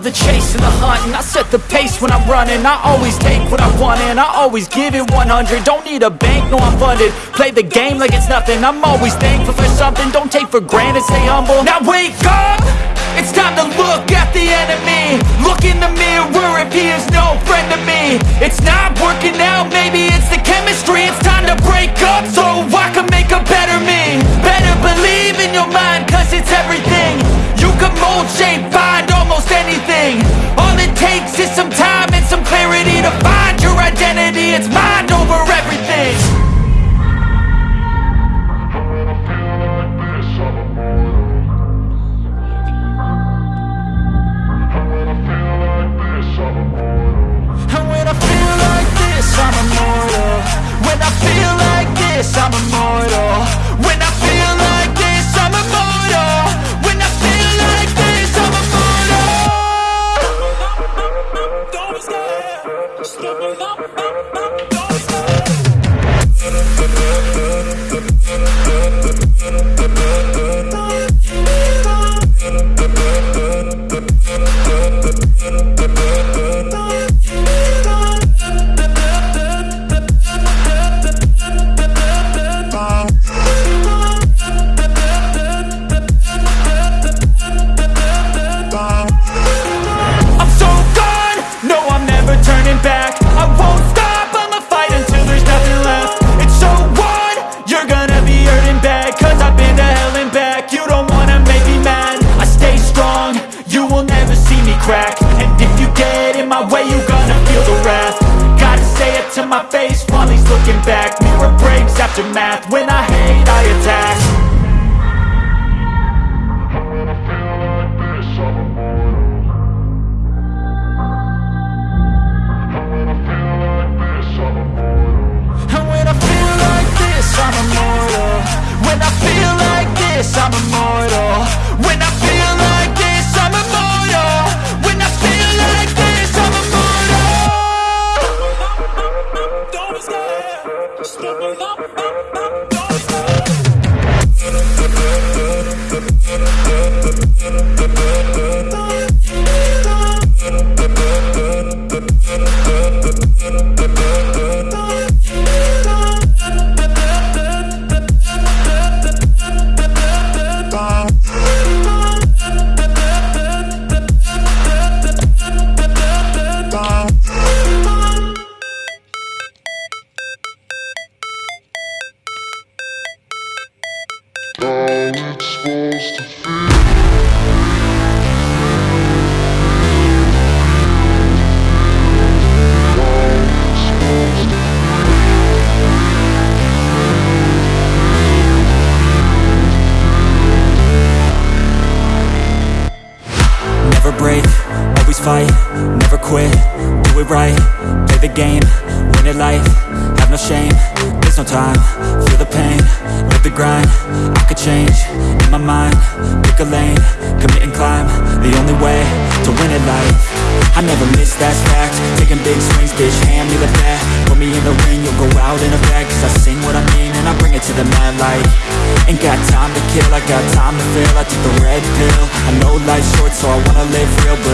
the chase and the hunting. I set the pace when I'm running. I always take what I want and I always give it 100 Don't need a bank, no I'm funded. Play the game like it's nothing. I'm always thankful for something. Don't take for granted, stay humble. Now wake up! It's time to look at the enemy. Look in the mirror if he is no friend to me. It's not working out, maybe it's the chemistry. It's time to break up so I can make a better me. Better believe in your mind cause it's everything. You can mold, shape, anything All it takes is some time and some clarity To find your identity, it's mind over everything. And when I feel like this, I'm immortal. When I feel like this, I'm immortal my way, you gonna feel the wrath. Gotta say it to my face while he's looking back. Mirror breaks after math, when I hate I attack fight, never quit, do it right, play the game, win it life, have no shame, there's no time, feel the pain, live the grind, I could change, my mind, pick a lane, commit and climb, the only way to win it life, I never miss, that fact, taking big swings, bitch, hand me the bat, put me in the ring, you'll go out in a bag, cause I sing what I mean, and I bring it to the mad light, ain't got time to kill, I got time to feel, I took the red pill, I know life's short, so I wanna live real, but